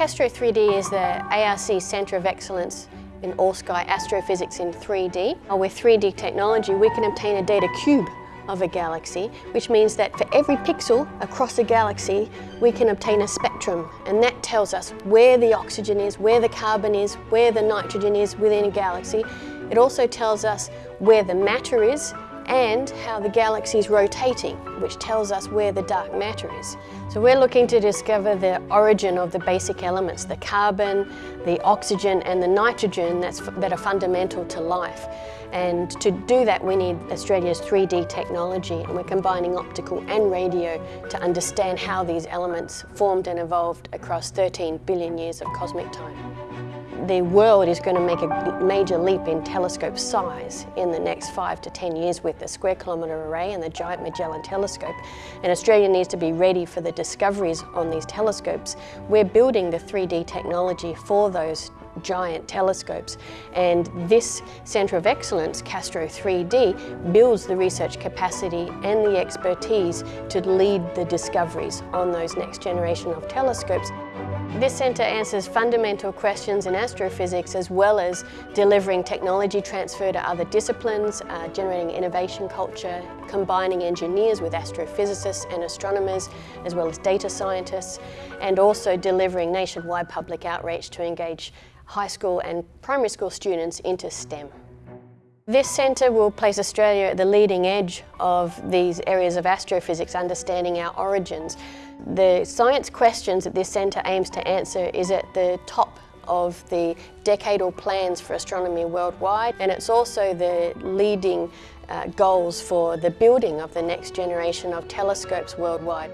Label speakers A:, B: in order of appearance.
A: Castro 3D is the ARC Centre of Excellence in all-sky astrophysics in 3D. Uh, with 3D technology, we can obtain a data cube of a galaxy, which means that for every pixel across a galaxy, we can obtain a spectrum. And that tells us where the oxygen is, where the carbon is, where the nitrogen is within a galaxy. It also tells us where the matter is and how the galaxy is rotating, which tells us where the dark matter is. So we're looking to discover the origin of the basic elements, the carbon, the oxygen and the nitrogen that's, that are fundamental to life. And to do that we need Australia's 3D technology and we're combining optical and radio to understand how these elements formed and evolved across 13 billion years of cosmic time the world is going to make a major leap in telescope size in the next five to 10 years with the Square Kilometre Array and the Giant Magellan Telescope. And Australia needs to be ready for the discoveries on these telescopes. We're building the 3D technology for those giant telescopes and this Centre of Excellence, Castro 3D, builds the research capacity and the expertise to lead the discoveries on those next generation of telescopes. This centre answers fundamental questions in astrophysics as well as delivering technology transfer to other disciplines, uh, generating innovation culture, combining engineers with astrophysicists and astronomers, as well as data scientists, and also delivering nationwide public outreach to engage high school and primary school students into STEM. This centre will place Australia at the leading edge of these areas of astrophysics, understanding our origins. The science questions that this centre aims to answer is at the top of the decadal plans for astronomy worldwide and it's also the leading uh, goals for the building of the next generation of telescopes worldwide.